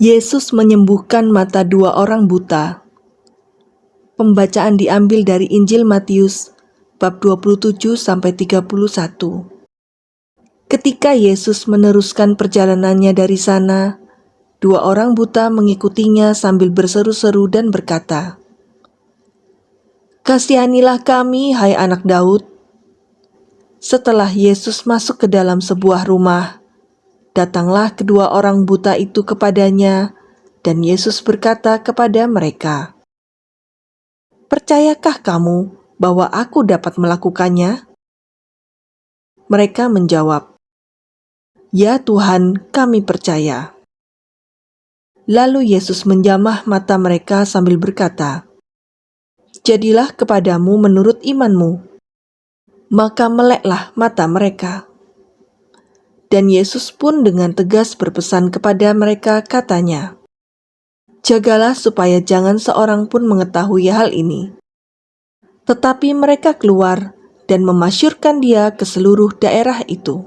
Yesus menyembuhkan mata dua orang buta. Pembacaan diambil dari Injil Matius bab 27 sampai 31. Ketika Yesus meneruskan perjalanannya dari sana, dua orang buta mengikutinya sambil berseru-seru dan berkata, "Kasihanilah kami, hai anak Daud." Setelah Yesus masuk ke dalam sebuah rumah, Datanglah kedua orang buta itu kepadanya, dan Yesus berkata kepada mereka, "Percayakah kamu bahwa Aku dapat melakukannya?" Mereka menjawab, "Ya Tuhan, kami percaya." Lalu Yesus menjamah mata mereka sambil berkata, "Jadilah kepadamu menurut imanmu." Maka meleklah mata mereka. Dan Yesus pun dengan tegas berpesan kepada mereka katanya, Jagalah supaya jangan seorang pun mengetahui hal ini. Tetapi mereka keluar dan memasyurkan dia ke seluruh daerah itu.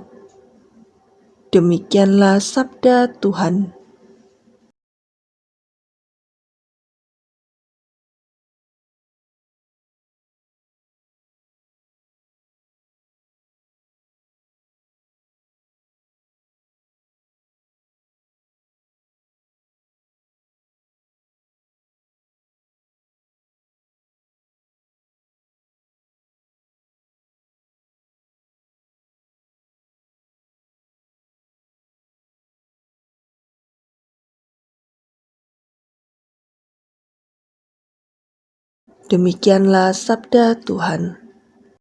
Demikianlah sabda Tuhan. Demikianlah sabda Tuhan.